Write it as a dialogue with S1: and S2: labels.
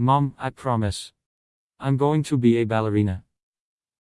S1: Mom, I promise. I'm going to be a ballerina.